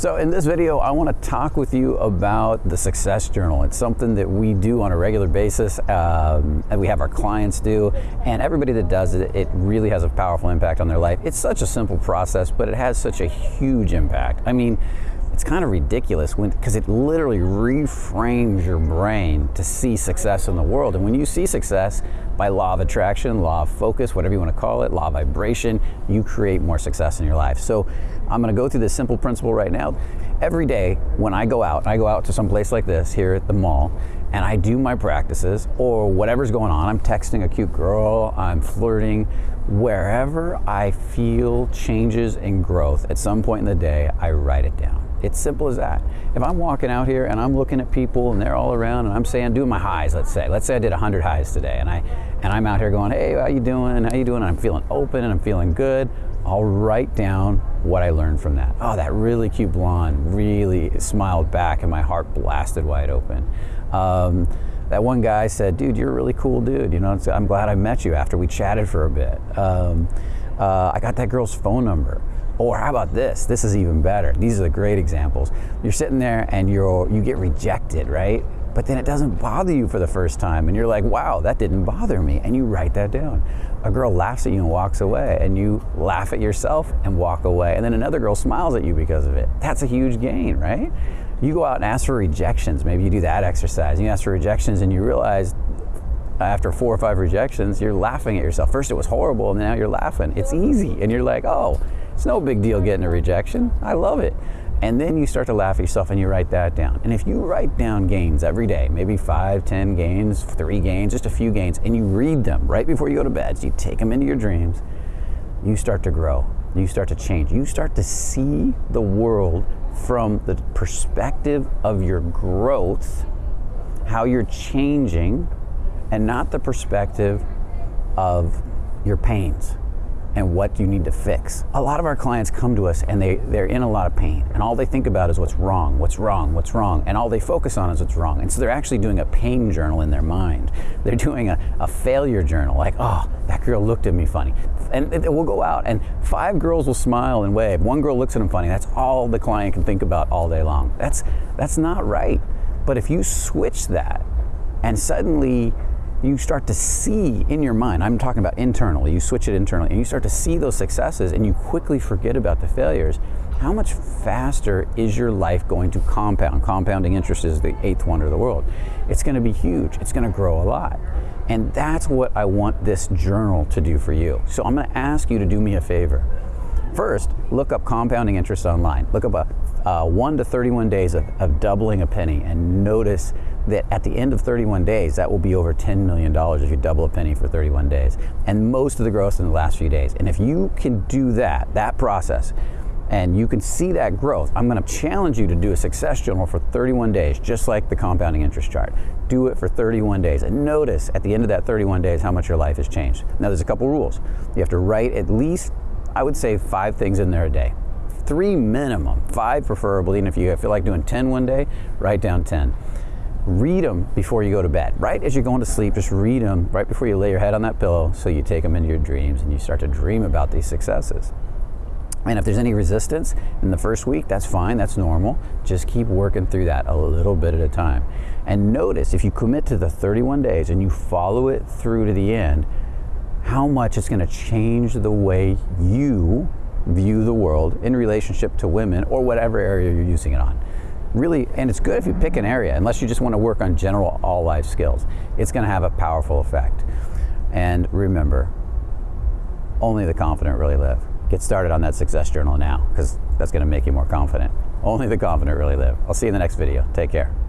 So in this video, I want to talk with you about the Success Journal. It's something that we do on a regular basis, um, and we have our clients do, and everybody that does it, it really has a powerful impact on their life. It's such a simple process, but it has such a huge impact. I mean, it's kind of ridiculous because it literally reframes your brain to see success in the world. And when you see success by law of attraction, law of focus, whatever you want to call it, law of vibration, you create more success in your life. So I'm going to go through this simple principle right now. Every day when I go out, I go out to some place like this here at the mall, and I do my practices or whatever's going on. I'm texting a cute girl, I'm flirting, wherever I feel changes and growth at some point in the day, I write it down. It's simple as that. If I'm walking out here and I'm looking at people and they're all around and I'm saying, doing my highs, let's say. Let's say I did 100 highs today and, I, and I'm out here going, hey, how you doing? How you doing? And I'm feeling open and I'm feeling good. I'll write down what I learned from that. Oh, that really cute blonde really smiled back and my heart blasted wide open. Um, that one guy said, dude, you're a really cool dude. You know, I'm glad I met you after we chatted for a bit. Um, uh, I got that girl's phone number. Or how about this? This is even better. These are the great examples. You're sitting there and you're you get rejected, right? But then it doesn't bother you for the first time and you're like, "Wow, that didn't bother me." And you write that down. A girl laughs at you and walks away and you laugh at yourself and walk away. And then another girl smiles at you because of it. That's a huge gain, right? You go out and ask for rejections. Maybe you do that exercise. You ask for rejections and you realize after four or five rejections, you're laughing at yourself. First it was horrible, and now you're laughing. It's easy, and you're like, oh, it's no big deal getting a rejection. I love it. And then you start to laugh at yourself and you write that down. And if you write down gains every day, maybe five, ten gains, three gains, just a few gains, and you read them right before you go to bed, so you take them into your dreams, you start to grow. You start to change. You start to see the world from the perspective of your growth, how you're changing, and not the perspective of your pains and what you need to fix. A lot of our clients come to us and they, they're in a lot of pain and all they think about is what's wrong, what's wrong, what's wrong, and all they focus on is what's wrong. And so they're actually doing a pain journal in their mind. They're doing a, a failure journal, like, oh, that girl looked at me funny. And we'll go out and five girls will smile and wave. One girl looks at them funny. That's all the client can think about all day long. That's, that's not right. But if you switch that and suddenly you start to see in your mind, I'm talking about internally, you switch it internally, and you start to see those successes and you quickly forget about the failures, how much faster is your life going to compound? Compounding interest is the eighth wonder of the world. It's going to be huge, it's going to grow a lot. And that's what I want this journal to do for you. So I'm going to ask you to do me a favor. First, look up compounding interest online. Look up a, uh, 1 to 31 days of, of doubling a penny and notice that at the end of 31 days, that will be over $10 million if you double a penny for 31 days. And most of the growth in the last few days. And if you can do that, that process, and you can see that growth, I'm going to challenge you to do a success journal for 31 days, just like the compounding interest chart. Do it for 31 days and notice at the end of that 31 days how much your life has changed. Now, there's a couple rules. You have to write at least, I would say, five things in there a day. Three minimum, five preferably, and if you feel like doing 10 one day, write down 10 read them before you go to bed. Right as you're going to sleep, just read them right before you lay your head on that pillow so you take them into your dreams and you start to dream about these successes. And if there's any resistance in the first week, that's fine, that's normal. Just keep working through that a little bit at a time. And notice if you commit to the 31 days and you follow it through to the end, how much it's going to change the way you view the world in relationship to women or whatever area you're using it on really, and it's good if you pick an area, unless you just want to work on general all life skills. It's going to have a powerful effect. And remember, only the confident really live. Get started on that success journal now, because that's going to make you more confident. Only the confident really live. I'll see you in the next video. Take care.